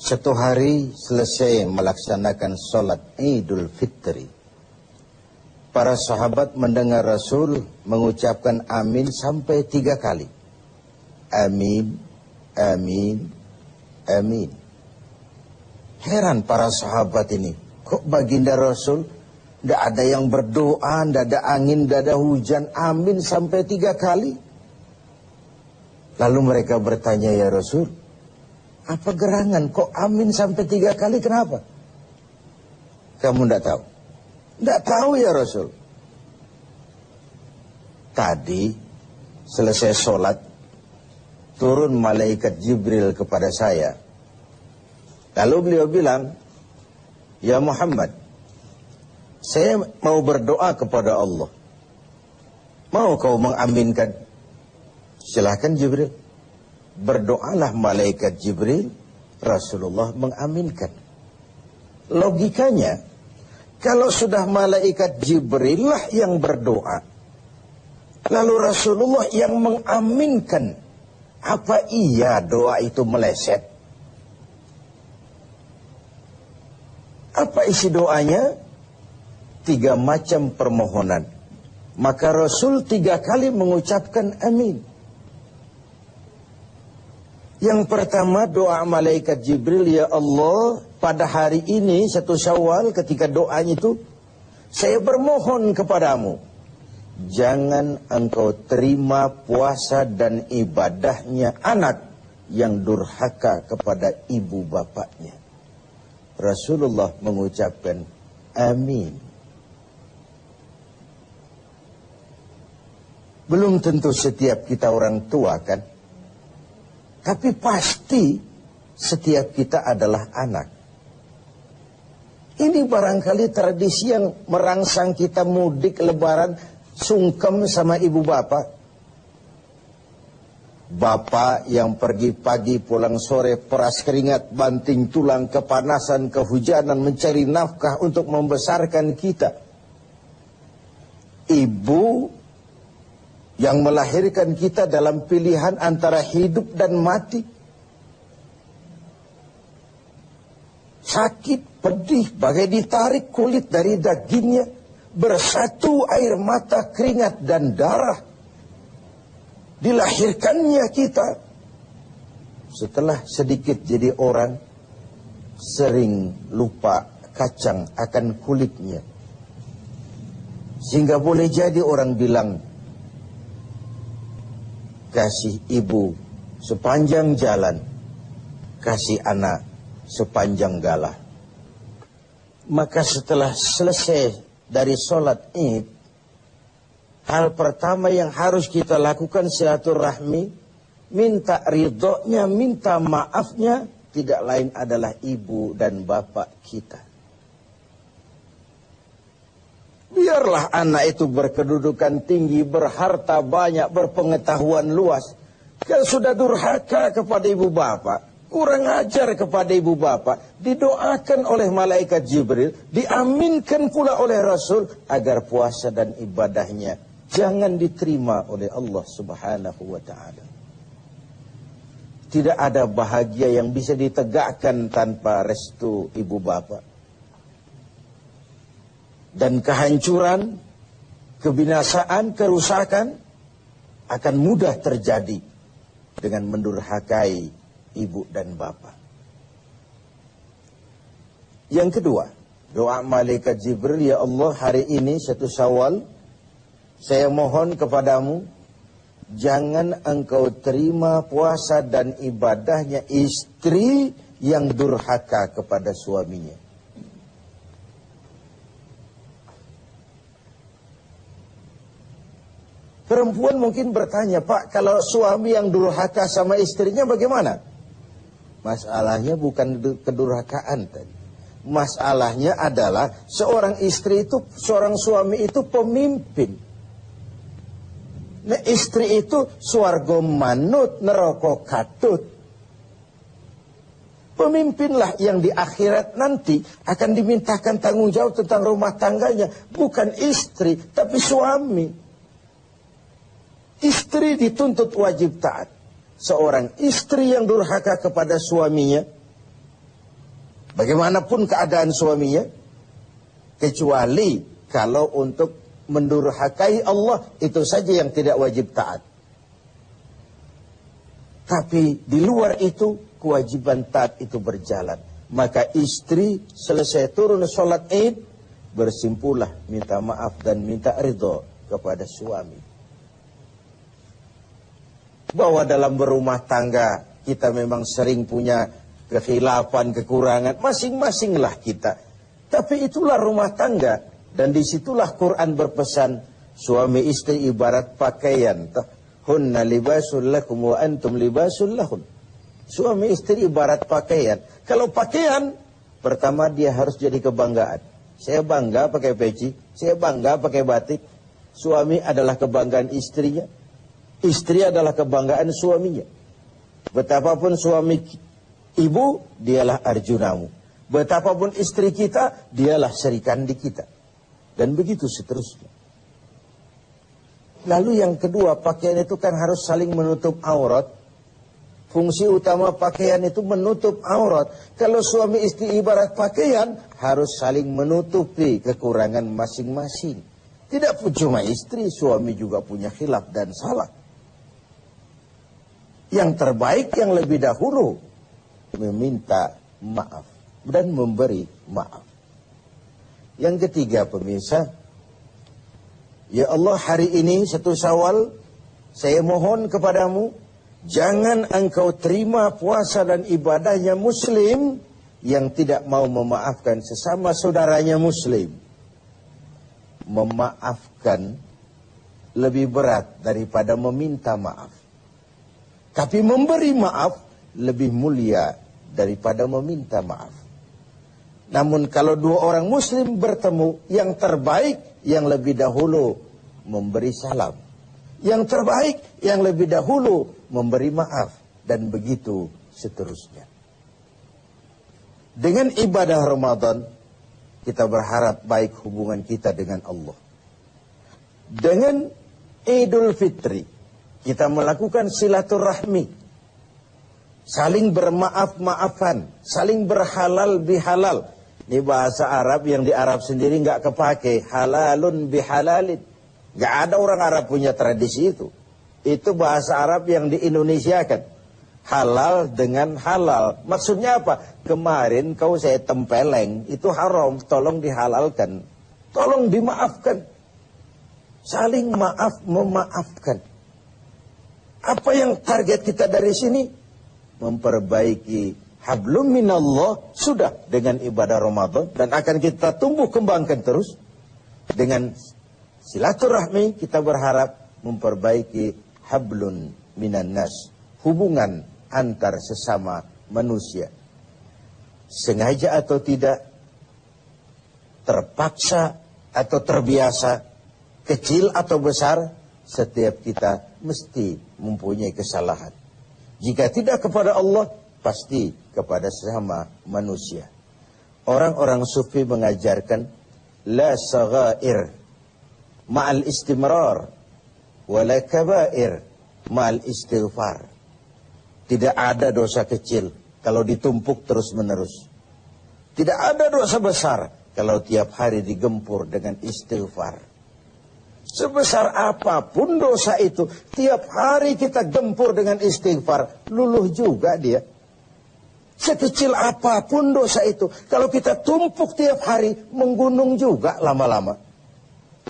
Satu hari selesai melaksanakan sholat Idul Fitri. Para sahabat mendengar Rasul mengucapkan amin sampai tiga kali. Amin, amin, amin. Heran para sahabat ini. Kok baginda Rasul tidak ada yang berdoa, tidak ada angin, tidak ada hujan. Amin sampai tiga kali. Lalu mereka bertanya ya Rasul, apa gerangan? Kok amin sampai tiga kali? Kenapa? Kamu tidak tahu? Tidak tahu ya Rasul. Tadi selesai sholat, turun malaikat Jibril kepada saya. Lalu beliau bilang, Ya Muhammad, saya mau berdoa kepada Allah. Mau kau mengaminkan? Silahkan Jibril berdoalah malaikat Jibril, Rasulullah mengaminkan. Logikanya, kalau sudah malaikat Jibril lah yang berdoa, lalu Rasulullah yang mengaminkan, apa iya doa itu meleset? Apa isi doanya? Tiga macam permohonan. Maka Rasul tiga kali mengucapkan amin. Yang pertama doa malaikat Jibril, ya Allah, pada hari ini satu syawal ketika doanya itu, saya bermohon kepadamu. Jangan engkau terima puasa dan ibadahnya anak yang durhaka kepada ibu bapaknya. Rasulullah mengucapkan amin. Belum tentu setiap kita orang tua kan tapi pasti setiap kita adalah anak. Ini barangkali tradisi yang merangsang kita mudik lebaran sungkem sama ibu bapak. Bapak yang pergi pagi pulang sore peras keringat banting tulang kepanasan kehujanan mencari nafkah untuk membesarkan kita. Ibu yang melahirkan kita dalam pilihan antara hidup dan mati. Sakit, pedih, bagai ditarik kulit dari dagingnya, bersatu air mata, keringat, dan darah. Dilahirkannya kita. Setelah sedikit jadi orang, sering lupa kacang akan kulitnya. Sehingga boleh jadi orang bilang, kasih ibu sepanjang jalan, kasih anak sepanjang galah. Maka setelah selesai dari sholat id, hal pertama yang harus kita lakukan silaturahmi, minta ridhonya, minta maafnya, tidak lain adalah ibu dan bapak kita. Biarlah anak itu berkedudukan tinggi, berharta banyak, berpengetahuan luas. Kalau sudah durhaka kepada ibu bapak, kurang ajar kepada ibu bapak, didoakan oleh malaikat Jibril, diaminkan pula oleh Rasul agar puasa dan ibadahnya jangan diterima oleh Allah Subhanahu wa taala. Tidak ada bahagia yang bisa ditegakkan tanpa restu ibu bapak dan kehancuran, kebinasaan, kerusakan akan mudah terjadi dengan mendurhakai ibu dan bapak. Yang kedua, doa malaikat Jibril, ya Allah hari ini satu syawal, saya mohon kepadamu, jangan engkau terima puasa dan ibadahnya istri yang durhaka kepada suaminya. Perempuan mungkin bertanya, Pak, kalau suami yang durhaka sama istrinya bagaimana? Masalahnya bukan kedurhakaan tadi. Masalahnya adalah seorang istri itu, seorang suami itu pemimpin. Nah istri itu suargo manut neroko katut. Pemimpinlah yang di akhirat nanti akan dimintakan tanggung jawab tentang rumah tangganya. Bukan istri, tapi suami. Istri dituntut wajib taat. Seorang istri yang durhaka kepada suaminya, Bagaimanapun keadaan suaminya, kecuali kalau untuk mendurhakai Allah, itu saja yang tidak wajib taat. Tapi di luar itu, kewajiban taat itu berjalan. Maka istri selesai turun sholat id, bersimpulah minta maaf dan minta ridho kepada suami. Bahwa dalam berumah tangga kita memang sering punya kekhilafan, kekurangan, masing-masinglah kita. Tapi itulah rumah tangga dan di situlah Quran berpesan suami istri ibarat pakaian. Hunna libasul lakum wa antum libasul lahun. Suami istri ibarat pakaian. Kalau pakaian, pertama dia harus jadi kebanggaan. Saya bangga pakai peci, saya bangga pakai batik. Suami adalah kebanggaan istrinya. Istri adalah kebanggaan suaminya. Betapapun suami ibu, dialah arjunamu. Betapapun istri kita, dialah serikandi kita. Dan begitu seterusnya. Lalu yang kedua, pakaian itu kan harus saling menutup aurat. Fungsi utama pakaian itu menutup aurat. Kalau suami istri ibarat pakaian, harus saling menutupi kekurangan masing-masing. Tidak cuma istri, suami juga punya khilaf dan salah. Yang terbaik yang lebih dahulu meminta maaf dan memberi maaf. Yang ketiga pemirsa, ya Allah hari ini satu Syawal saya mohon kepadamu jangan engkau terima puasa dan ibadahnya muslim yang tidak mau memaafkan sesama saudaranya muslim memaafkan lebih berat daripada meminta maaf. Tapi memberi maaf lebih mulia daripada meminta maaf. Namun kalau dua orang muslim bertemu, yang terbaik yang lebih dahulu memberi salam. Yang terbaik yang lebih dahulu memberi maaf. Dan begitu seterusnya. Dengan ibadah Ramadan, kita berharap baik hubungan kita dengan Allah. Dengan Idul Fitri, kita melakukan silaturahmi. Saling bermaaf-maafan, saling berhalal bihalal. Ini bahasa Arab yang di Arab sendiri nggak kepake. Halalun bihalalin. Nggak ada orang Arab punya tradisi itu. Itu bahasa Arab yang di Indonesia kan halal dengan halal. Maksudnya apa? Kemarin kau saya tempeleng, itu haram, tolong dihalalkan. Tolong dimaafkan. Saling maaf memaafkan. Apa yang target kita dari sini? Memperbaiki hablum minallah sudah dengan ibadah Ramadan dan akan kita tumbuh kembangkan terus dengan silaturahmi kita berharap memperbaiki hablun minan nas hubungan antar sesama manusia. Sengaja atau tidak, terpaksa atau terbiasa, kecil atau besar, setiap kita mesti mempunyai kesalahan. Jika tidak kepada Allah, pasti kepada sesama manusia. Orang-orang sufi mengajarkan la saghair ma'al istimrar wala kabair ma'al istighfar. Tidak ada dosa kecil kalau ditumpuk terus-menerus. Tidak ada dosa besar kalau tiap hari digempur dengan istighfar. Sebesar apa pun dosa itu, tiap hari kita gempur dengan istighfar, luluh juga dia. Sekecil apa pun dosa itu, kalau kita tumpuk tiap hari, menggunung juga lama-lama.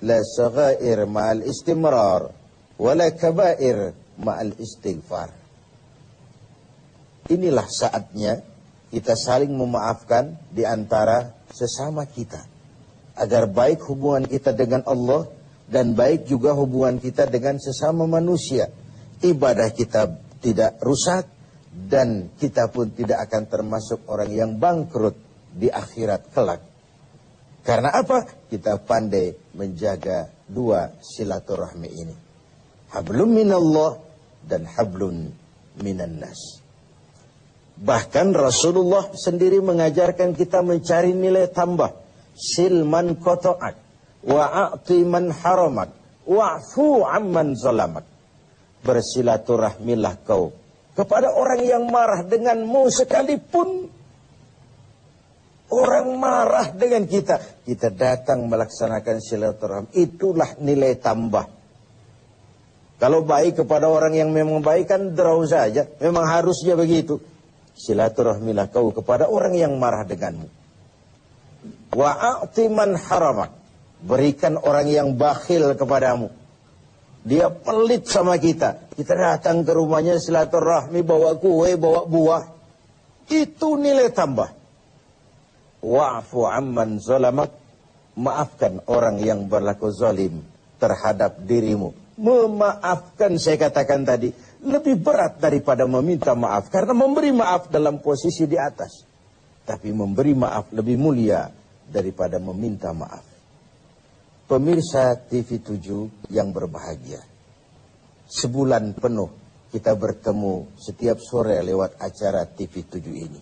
La saghair ma'al istimrar, wala kabair ma'al istighfar. Inilah saatnya kita saling memaafkan di antara sesama kita. Agar baik hubungan kita dengan Allah dan baik juga hubungan kita dengan sesama manusia. Ibadah kita tidak rusak dan kita pun tidak akan termasuk orang yang bangkrut di akhirat kelak. Karena apa? Kita pandai menjaga dua silaturahmi ini. Hablum minallah dan hablun minan nas. Bahkan Rasulullah sendiri mengajarkan kita mencari nilai tambah. Silman koto'ak. Wa'ati man haramak. Wa'fu amman zalamak. Bersilaturahmilah kau. Kepada orang yang marah denganmu sekalipun. Orang marah dengan kita. Kita datang melaksanakan silaturahmi. Itulah nilai tambah. Kalau baik kepada orang yang memang baik kan draw saja. Memang harusnya begitu. Silaturahmilah kau kepada orang yang marah denganmu. Wa'atiman haramak. Berikan orang yang bakhil kepadamu. Dia pelit sama kita. Kita datang ke rumahnya silaturahmi, bawa kue, bawa buah. Itu nilai tambah wa'fu amman zalamak maafkan orang yang berlaku zalim terhadap dirimu memaafkan saya katakan tadi lebih berat daripada meminta maaf karena memberi maaf dalam posisi di atas tapi memberi maaf lebih mulia daripada meminta maaf pemirsa TV 7 yang berbahagia sebulan penuh kita bertemu setiap sore lewat acara TV 7 ini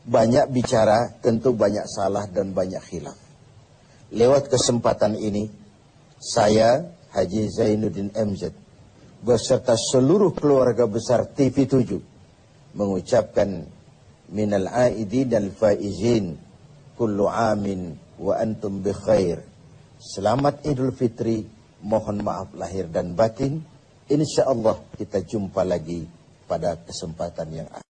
banyak bicara, tentu banyak salah dan banyak khilaf. Lewat kesempatan ini, saya Haji Zainuddin MZ beserta seluruh keluarga besar TV7 mengucapkan minal aidi dan faizin kullu amin wa antum bi khair. Selamat Idul Fitri, mohon maaf lahir dan batin. Insya Allah kita jumpa lagi pada kesempatan yang akan.